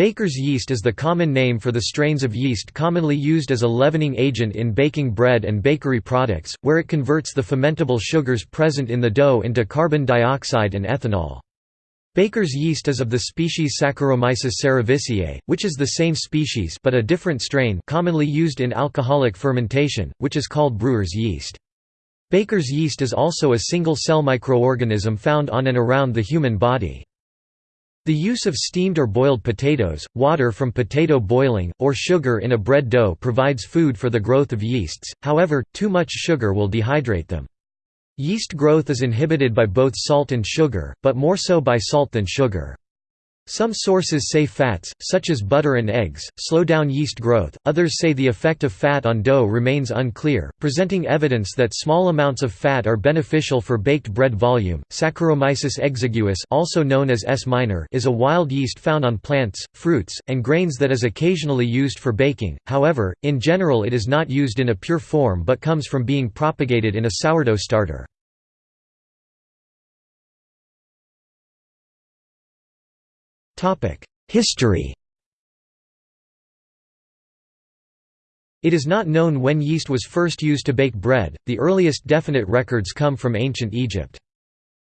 Baker's yeast is the common name for the strains of yeast commonly used as a leavening agent in baking bread and bakery products, where it converts the fermentable sugars present in the dough into carbon dioxide and ethanol. Baker's yeast is of the species Saccharomyces cerevisiae, which is the same species but a different strain commonly used in alcoholic fermentation, which is called brewer's yeast. Baker's yeast is also a single-cell microorganism found on and around the human body. The use of steamed or boiled potatoes, water from potato boiling, or sugar in a bread dough provides food for the growth of yeasts, however, too much sugar will dehydrate them. Yeast growth is inhibited by both salt and sugar, but more so by salt than sugar. Some sources say fats, such as butter and eggs, slow down yeast growth, others say the effect of fat on dough remains unclear, presenting evidence that small amounts of fat are beneficial for baked bread volume. Saccharomyces exiguus, also known as S. minor, is a wild yeast found on plants, fruits, and grains that is occasionally used for baking. However, in general it is not used in a pure form but comes from being propagated in a sourdough starter. History It is not known when yeast was first used to bake bread, the earliest definite records come from ancient Egypt.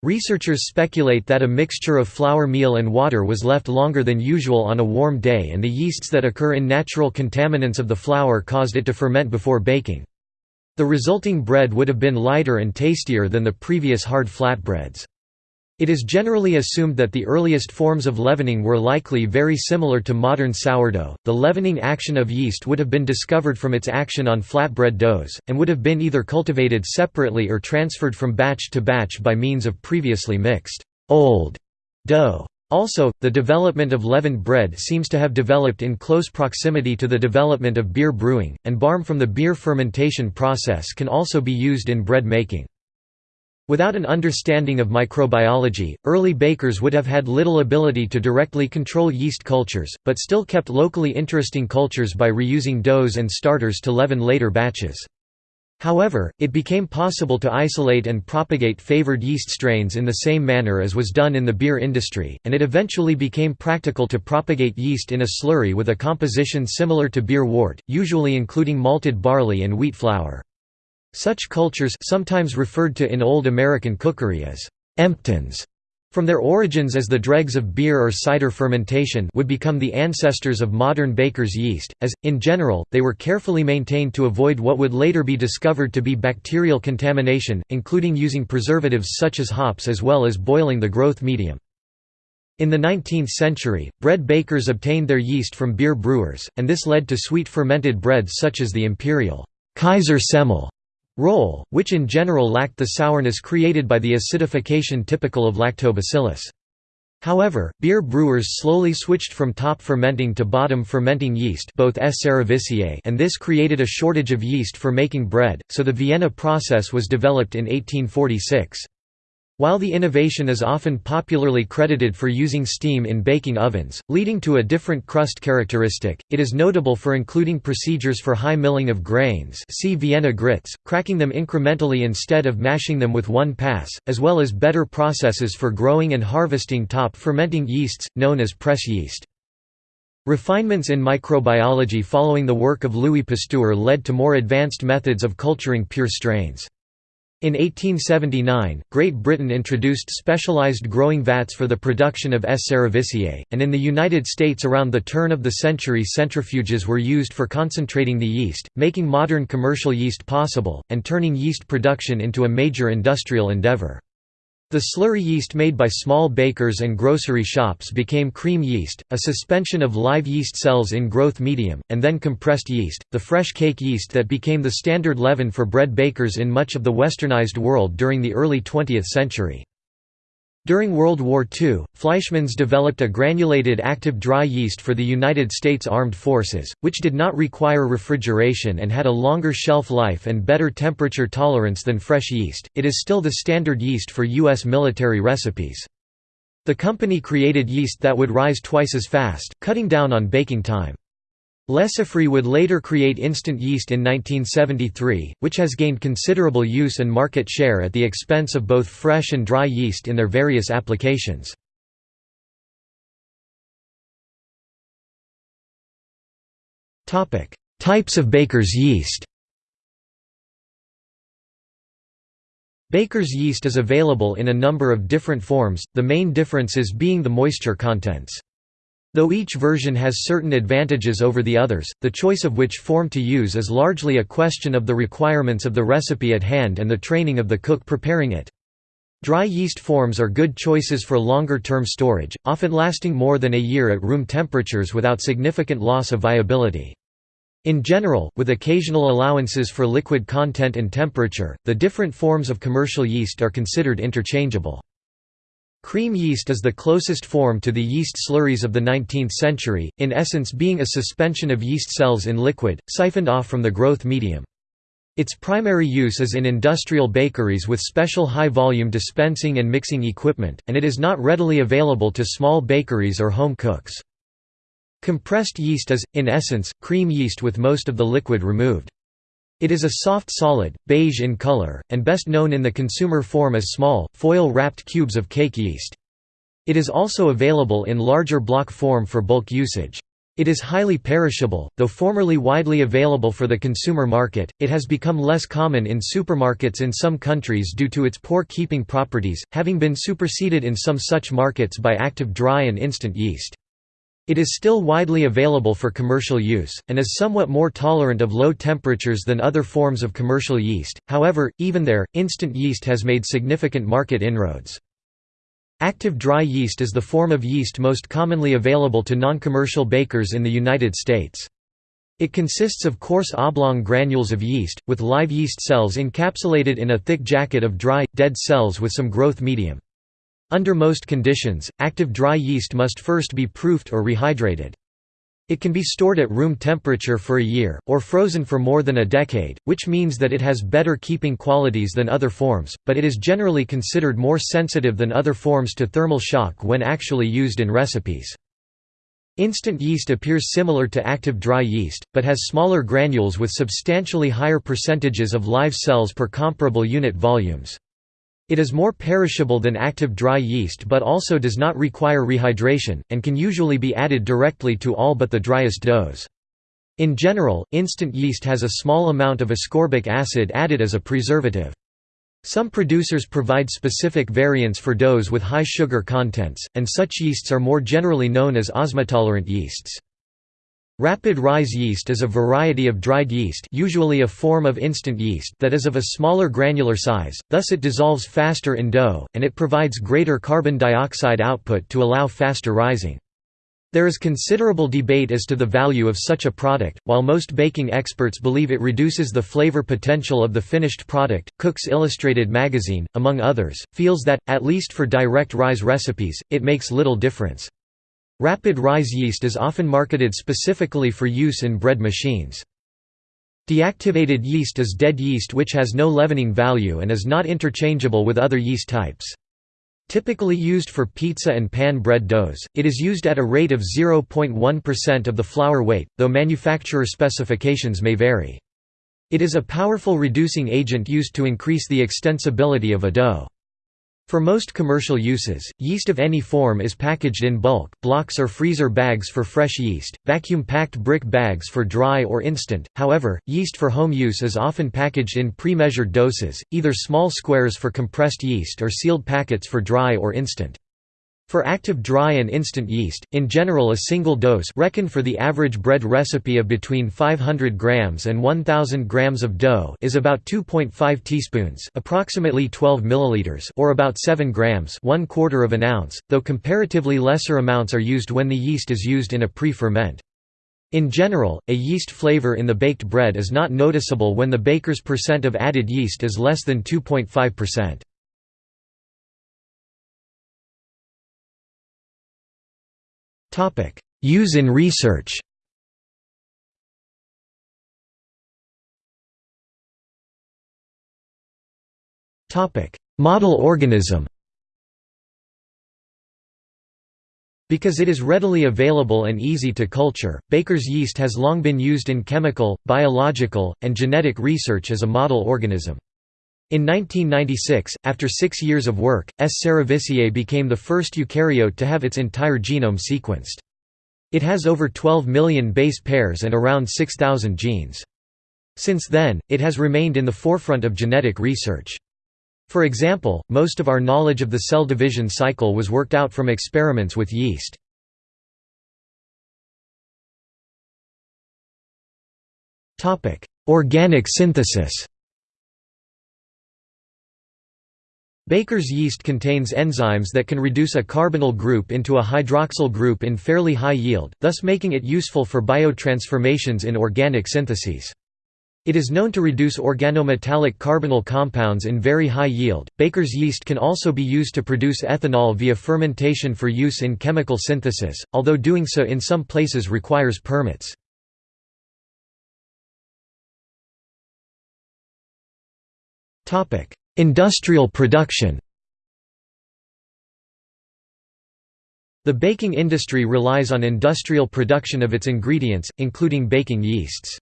Researchers speculate that a mixture of flour meal and water was left longer than usual on a warm day and the yeasts that occur in natural contaminants of the flour caused it to ferment before baking. The resulting bread would have been lighter and tastier than the previous hard flatbreads. It is generally assumed that the earliest forms of leavening were likely very similar to modern sourdough. The leavening action of yeast would have been discovered from its action on flatbread doughs, and would have been either cultivated separately or transferred from batch to batch by means of previously mixed old dough. Also, the development of leavened bread seems to have developed in close proximity to the development of beer brewing, and barm from the beer fermentation process can also be used in bread making. Without an understanding of microbiology, early bakers would have had little ability to directly control yeast cultures, but still kept locally interesting cultures by reusing doughs and starters to leaven later batches. However, it became possible to isolate and propagate favored yeast strains in the same manner as was done in the beer industry, and it eventually became practical to propagate yeast in a slurry with a composition similar to beer wort, usually including malted barley and wheat flour. Such cultures sometimes referred to in Old American cookery as «emptins» from their origins as the dregs of beer or cider fermentation would become the ancestors of modern baker's yeast, as, in general, they were carefully maintained to avoid what would later be discovered to be bacterial contamination, including using preservatives such as hops as well as boiling the growth medium. In the 19th century, bread bakers obtained their yeast from beer brewers, and this led to sweet fermented breads such as the imperial Kaiser Semmel roll, which in general lacked the sourness created by the acidification typical of lactobacillus. However, beer brewers slowly switched from top fermenting to bottom fermenting yeast both S. cerevisiae and this created a shortage of yeast for making bread, so the Vienna process was developed in 1846. While the innovation is often popularly credited for using steam in baking ovens, leading to a different crust characteristic, it is notable for including procedures for high milling of grains see Vienna grits, cracking them incrementally instead of mashing them with one pass, as well as better processes for growing and harvesting top fermenting yeasts, known as press yeast. Refinements in microbiology following the work of Louis Pasteur led to more advanced methods of culturing pure strains. In 1879, Great Britain introduced specialized growing vats for the production of S. cerevisiae, and in the United States around the turn of the century centrifuges were used for concentrating the yeast, making modern commercial yeast possible, and turning yeast production into a major industrial endeavor. The slurry yeast made by small bakers and grocery shops became cream yeast, a suspension of live yeast cells in growth medium, and then compressed yeast, the fresh cake yeast that became the standard leaven for bread bakers in much of the westernized world during the early 20th century. During World War II, Fleischmann's developed a granulated active dry yeast for the United States Armed Forces, which did not require refrigeration and had a longer shelf life and better temperature tolerance than fresh yeast. It is still the standard yeast for U.S. military recipes. The company created yeast that would rise twice as fast, cutting down on baking time. Lesaffre would later create instant yeast in 1973, which has gained considerable use and market share at the expense of both fresh and dry yeast in their various applications. Types of baker's yeast Baker's yeast is available in a number of different forms, the main differences being the moisture contents. Though each version has certain advantages over the others, the choice of which form to use is largely a question of the requirements of the recipe at hand and the training of the cook preparing it. Dry yeast forms are good choices for longer-term storage, often lasting more than a year at room temperatures without significant loss of viability. In general, with occasional allowances for liquid content and temperature, the different forms of commercial yeast are considered interchangeable. Cream yeast is the closest form to the yeast slurries of the 19th century, in essence being a suspension of yeast cells in liquid, siphoned off from the growth medium. Its primary use is in industrial bakeries with special high-volume dispensing and mixing equipment, and it is not readily available to small bakeries or home cooks. Compressed yeast is, in essence, cream yeast with most of the liquid removed. It is a soft solid, beige in color, and best known in the consumer form as small, foil-wrapped cubes of cake yeast. It is also available in larger block form for bulk usage. It is highly perishable, though formerly widely available for the consumer market, it has become less common in supermarkets in some countries due to its poor keeping properties, having been superseded in some such markets by active dry and instant yeast. It is still widely available for commercial use, and is somewhat more tolerant of low temperatures than other forms of commercial yeast, however, even there, instant yeast has made significant market inroads. Active dry yeast is the form of yeast most commonly available to non-commercial bakers in the United States. It consists of coarse oblong granules of yeast, with live yeast cells encapsulated in a thick jacket of dry, dead cells with some growth medium. Under most conditions, active dry yeast must first be proofed or rehydrated. It can be stored at room temperature for a year, or frozen for more than a decade, which means that it has better keeping qualities than other forms, but it is generally considered more sensitive than other forms to thermal shock when actually used in recipes. Instant yeast appears similar to active dry yeast, but has smaller granules with substantially higher percentages of live cells per comparable unit volumes. It is more perishable than active dry yeast but also does not require rehydration, and can usually be added directly to all but the driest doughs. In general, instant yeast has a small amount of ascorbic acid added as a preservative. Some producers provide specific variants for doughs with high sugar contents, and such yeasts are more generally known as osmotolerant yeasts. Rapid rise yeast is a variety of dried yeast usually a form of instant yeast that is of a smaller granular size, thus it dissolves faster in dough, and it provides greater carbon dioxide output to allow faster rising. There is considerable debate as to the value of such a product, while most baking experts believe it reduces the flavor potential of the finished product. Cooks Illustrated magazine, among others, feels that, at least for direct rise recipes, it makes little difference. Rapid rise yeast is often marketed specifically for use in bread machines. Deactivated yeast is dead yeast which has no leavening value and is not interchangeable with other yeast types. Typically used for pizza and pan bread doughs, it is used at a rate of 0.1% of the flour weight, though manufacturer specifications may vary. It is a powerful reducing agent used to increase the extensibility of a dough. For most commercial uses, yeast of any form is packaged in bulk, blocks or freezer bags for fresh yeast, vacuum-packed brick bags for dry or instant, however, yeast for home use is often packaged in pre-measured doses, either small squares for compressed yeast or sealed packets for dry or instant. For active dry and instant yeast, in general a single dose reckon for the average bread recipe of between 500 grams and 1000 grams of dough is about 2.5 teaspoons, approximately 12 milliliters, or about 7 grams, 1 quarter of an ounce, though comparatively lesser amounts are used when the yeast is used in a pre-ferment. In general, a yeast flavor in the baked bread is not noticeable when the baker's percent of added yeast is less than 2.5%. Use in research. Model organism. Because it is readily available and easy to culture, baker's yeast has long been used in chemical, biological, and genetic research as a model organism. In 1996, after six years of work, S. cerevisiae became the first eukaryote to have its entire genome sequenced. It has over 12 million base pairs and around 6,000 genes. Since then, it has remained in the forefront of genetic research. For example, most of our knowledge of the cell division cycle was worked out from experiments with yeast. Organic synthesis Baker's yeast contains enzymes that can reduce a carbonyl group into a hydroxyl group in fairly high yield, thus making it useful for biotransformations in organic syntheses. It is known to reduce organometallic carbonyl compounds in very high yield. Baker's yeast can also be used to produce ethanol via fermentation for use in chemical synthesis, although doing so in some places requires permits. Topic: Industrial production. The baking industry relies on industrial production of its ingredients, including baking yeasts.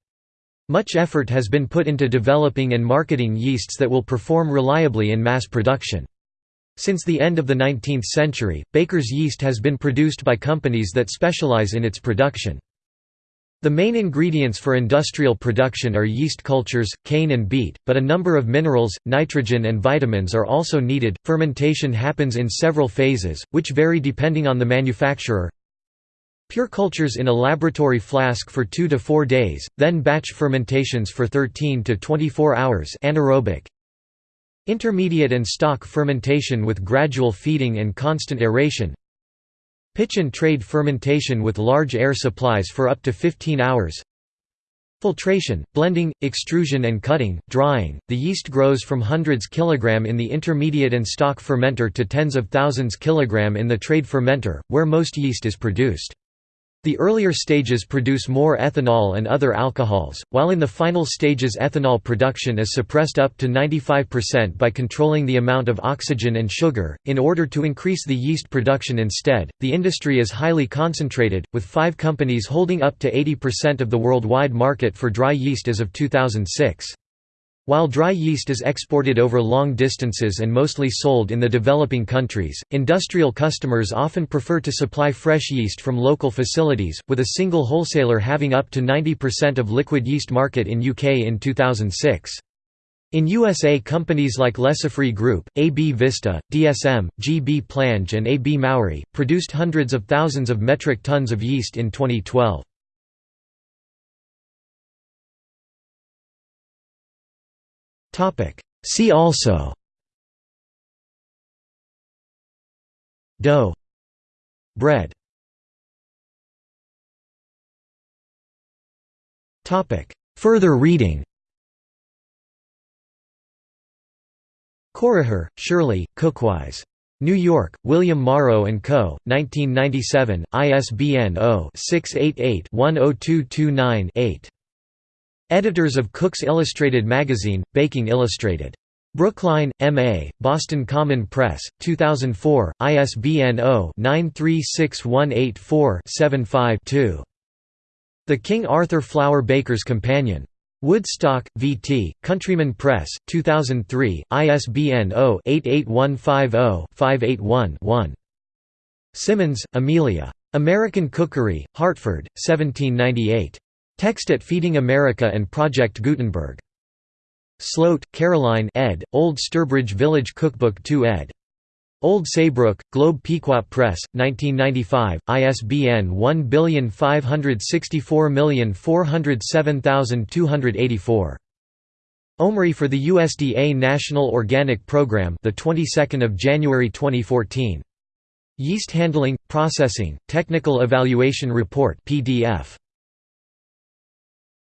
Much effort has been put into developing and marketing yeasts that will perform reliably in mass production. Since the end of the 19th century, baker's yeast has been produced by companies that specialize in its production. The main ingredients for industrial production are yeast cultures, cane and beet, but a number of minerals, nitrogen and vitamins are also needed. Fermentation happens in several phases, which vary depending on the manufacturer. Pure cultures in a laboratory flask for 2 to 4 days, then batch fermentations for 13 to 24 hours anaerobic. Intermediate and stock fermentation with gradual feeding and constant aeration. Pitch and trade fermentation with large air supplies for up to 15 hours. Filtration, blending, extrusion and cutting, drying. The yeast grows from hundreds kilogram in the intermediate and stock fermenter to tens of thousands kilogram in the trade fermenter, where most yeast is produced. The earlier stages produce more ethanol and other alcohols, while in the final stages ethanol production is suppressed up to 95% by controlling the amount of oxygen and sugar. In order to increase the yeast production instead, the industry is highly concentrated, with five companies holding up to 80% of the worldwide market for dry yeast as of 2006. While dry yeast is exported over long distances and mostly sold in the developing countries, industrial customers often prefer to supply fresh yeast from local facilities, with a single wholesaler having up to 90% of liquid yeast market in UK in 2006. In USA companies like Lesaffre Group, AB Vista, DSM, GB Plange and AB Mauri, produced hundreds of thousands of metric tons of yeast in 2012. See also Dough Bread Topic. Further reading Corriher, Shirley, Cookwise. New York, William Morrow & Co., 1997, ISBN 0-688-10229-8. Editors of Cook's Illustrated Magazine, Baking Illustrated. Brookline, M.A., Boston Common Press, 2004, ISBN 0-9361847-5-2. The King Arthur Flour Baker's Companion. Woodstock, V.T., Countryman Press, 2003, ISBN 0-88150-581-1. Simmons, Amelia. American Cookery, Hartford, 1798. Text at Feeding America and Project Gutenberg. Sloat, Caroline ed., Old Sturbridge Village Cookbook 2 ed. Old Saybrook, Globe Pequot Press, 1995, ISBN 1564407284. OMRI for the USDA National Organic Program, the 22nd of January 2014. Yeast Handling Processing Technical Evaluation Report PDF